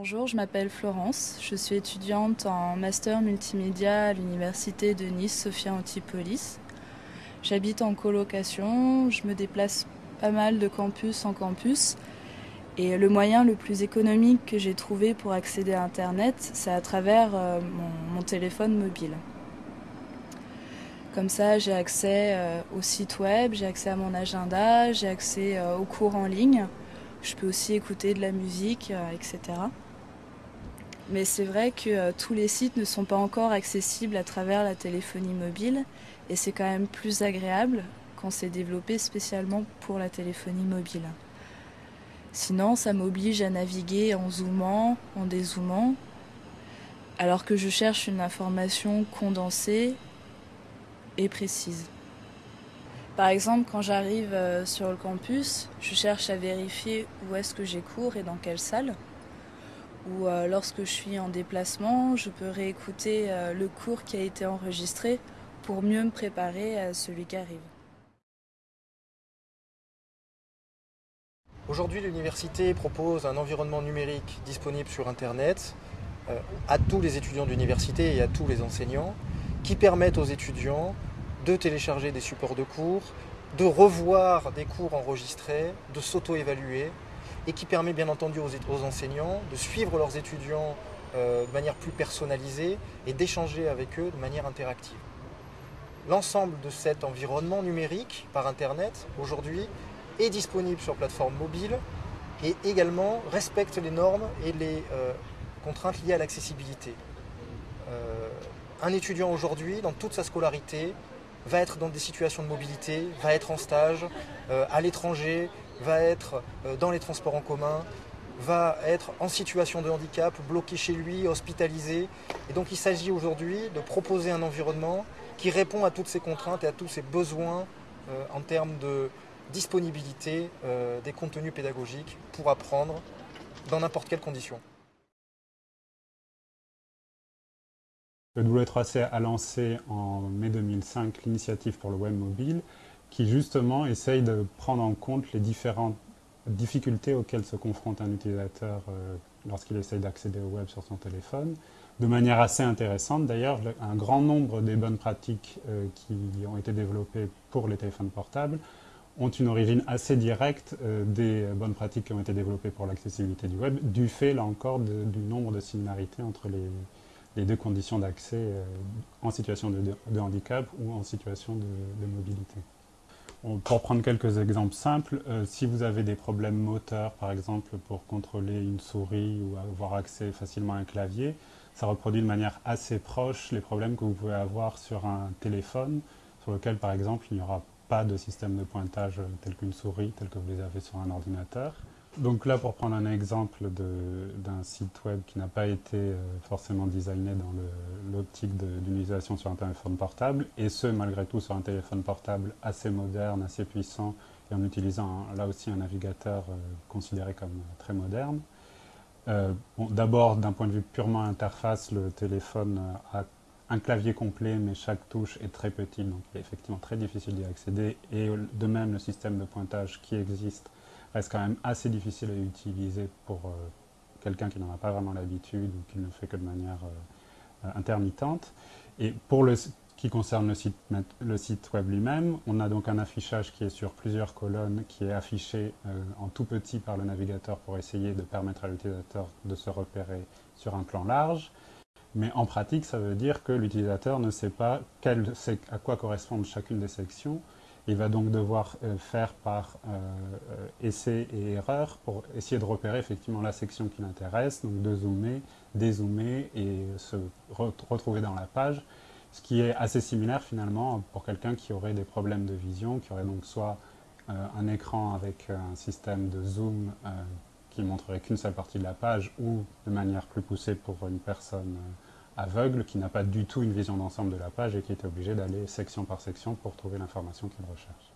Bonjour, je m'appelle Florence, je suis étudiante en master multimédia à l'université de Nice Sophia Antipolis. J'habite en colocation, je me déplace pas mal de campus en campus et le moyen le plus économique que j'ai trouvé pour accéder à Internet, c'est à travers euh, mon, téléphone mobile. Comme ça, j'ai accès euh, au site web, j'ai accès à mon agenda, j'ai accès euh, aux cours en ligne. Je peux aussi écouter de la musique, etc. Mais c'est vrai que tous les sites ne sont pas encore accessibles à travers la téléphonie mobile et c'est quand même plus agréable quand c'est développé spécialement pour la téléphonie mobile. Sinon, ça m'oblige à naviguer en zoomant, en dézoomant, alors que je cherche une information condensée et précise. Par exemple, quand j'arrive euh, sur le campus, je cherche à vérifier où est-ce que j'ai cours et dans quelle salle. Ou euh, lorsque je suis en déplacement, je peux réécouter euh, le cours qui a été enregistré pour mieux me préparer à celui qui arrive. Aujourd'hui, l'université propose un environnement numérique disponible sur Internet euh, à tous les étudiants d'université et à tous les enseignants qui permettent aux étudiants de télécharger des supports de cours, de revoir des cours enregistrés, de s'auto-évaluer et qui permet bien entendu aux, enseignants de suivre leurs étudiants euh, de manière plus personnalisée et d'échanger avec eux de manière interactive. L'ensemble de cet environnement numérique par Internet aujourd'hui est disponible sur plateforme mobile et également respecte les normes et les euh, contraintes liées à l'accessibilité. Euh, un étudiant aujourd'hui, dans toute sa scolarité, va être dans des situations de mobilité, va être en stage, à l'étranger, va être dans les transports en commun, va être en situation de handicap, bloqué chez lui, hospitalisé. Et donc il s'agit aujourd'hui de proposer un environnement qui répond à toutes ces contraintes et à tous ces besoins en termes de, disponibilité euh, des contenus pédagogiques pour apprendre dans n'importe quelle condition. Le W3C a lancé en mai 2005 l'initiative pour le web mobile qui justement essaye de prendre en compte les différentes difficultés auxquelles se confronte un utilisateur euh, lorsqu'il essaye d'accéder au web sur son téléphone. De manière assez intéressante d'ailleurs, un grand nombre des bonnes pratiques euh, qui ont été développées pour les téléphones portables ont une origine assez directe euh, des bonnes pratiques qui ont été développées pour l'accessibilité du web, du fait, là encore, du nombre de similarités entre les, deux conditions d'accès en situation de, handicap ou en situation de, mobilité. Pour prendre quelques exemples simples, euh, si vous avez des problèmes moteurs, par exemple, pour contrôler une souris ou avoir accès facilement à un clavier, ça reproduit de manière assez proche les problèmes que vous pouvez avoir sur un téléphone, sur lequel, par exemple, il n'y aura pas de système de pointage tel qu'une souris, tel que vous les avez sur un ordinateur. Donc là, pour prendre un exemple d'un site web qui n'a pas été euh, forcément designé dans l'optique d'utilisation sur un téléphone portable, et ce, malgré tout, sur un téléphone portable assez moderne, assez puissant, et en utilisant là aussi un navigateur euh, considéré comme très moderne. Euh, D'abord, d'un point de vue purement interface, le téléphone a un clavier complet, mais chaque touche est très petite, donc il est effectivement très difficile d'y accéder. Et de même, le système de pointage qui existe reste quand même assez difficile à utiliser pour euh, quelqu'un qui n'en a pas vraiment l'habitude ou qui ne le fait que de manière euh, intermittente. Et pour le qui concerne le site, le site web lui-même, on a donc un affichage qui est sur plusieurs colonnes, qui est affiché euh, en tout petit par le navigateur pour essayer de permettre à l'utilisateur de se repérer sur un plan large. Mais en pratique, ça veut dire que l'utilisateur ne sait pas à quoi correspondent chacune des sections. Il va donc devoir euh, faire par euh, euh, essai et erreur pour essayer de repérer effectivement la section qui l'intéresse, donc de zoomer, dézoomer et se retrouver dans la page, ce qui est assez similaire finalement pour quelqu'un qui aurait des problèmes de vision, qui aurait donc soit un écran avec un système de zoom qui montrerait qu'une seule partie de la page ou de manière plus poussée pour une personne aveugle qui n'a pas du tout une vision d'ensemble de la page et qui est obligé d'aller section par section pour trouver l'information qu'il recherche.